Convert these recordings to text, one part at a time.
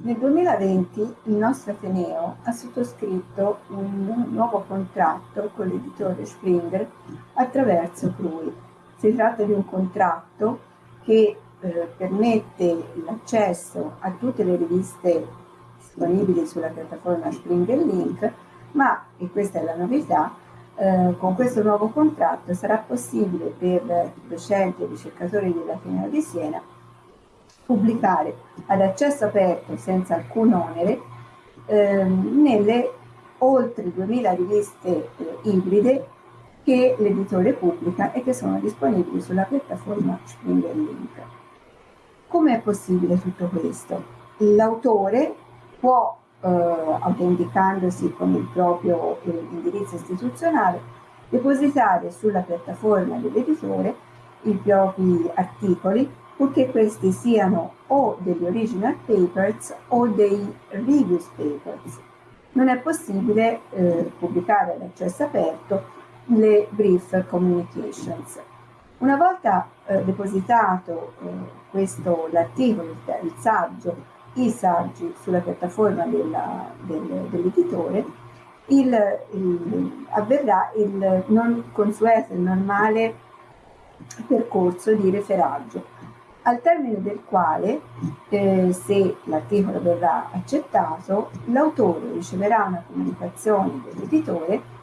Nel 2020 il nostro Ateneo ha sottoscritto un nuovo contratto con l'editore Springer attraverso Crui. Si tratta di un contratto che eh, permette l'accesso a tutte le riviste disponibili sulla piattaforma Springer Link, ma, e questa è la novità, eh, con questo nuovo contratto sarà possibile per docenti e ricercatori dell'Ateneo di Siena pubblicare ad accesso aperto senza alcun onere ehm, nelle oltre 2000 riviste eh, ibride che l'editore pubblica e che sono disponibili sulla piattaforma Springer Link. Come è possibile tutto questo? L'autore può, eh, autenticandosi con il proprio eh, indirizzo istituzionale, depositare sulla piattaforma dell'editore i propri articoli purché questi siano o degli original papers o dei reviews papers. Non è possibile eh, pubblicare ad accesso aperto le brief communications. Una volta eh, depositato eh, questo, l'articolo, il saggio, i saggi sulla piattaforma della, del, dell'editore, il, il, avverrà il non consueto, il normale percorso di referaggio al termine del quale, eh, se l'articolo verrà accettato, l'autore riceverà una comunicazione dell'editore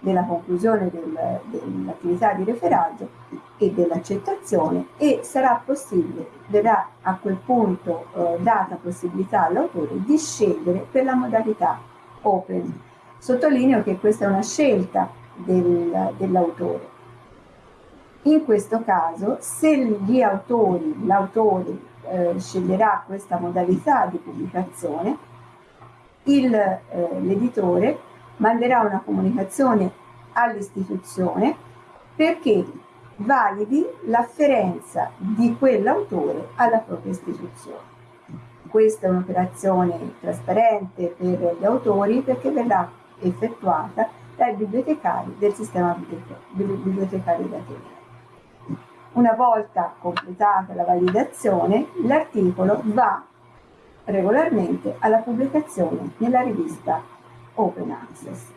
della conclusione del, dell'attività di referaggio e dell'accettazione e sarà possibile, verrà a quel punto eh, data possibilità all'autore di scegliere per la modalità open. Sottolineo che questa è una scelta del, dell'autore in questo caso, se gli autori, l'autore eh, sceglierà questa modalità di pubblicazione, eh, l'editore eh, manderà una comunicazione all'istituzione perché validi l'afferenza di quell'autore alla propria istituzione. Questa è un'operazione trasparente per gli autori perché verrà effettuata dai bibliotecari del sistema bibliotecario d'Ateneo. Una volta completata la validazione, l'articolo va regolarmente alla pubblicazione nella rivista Open Access.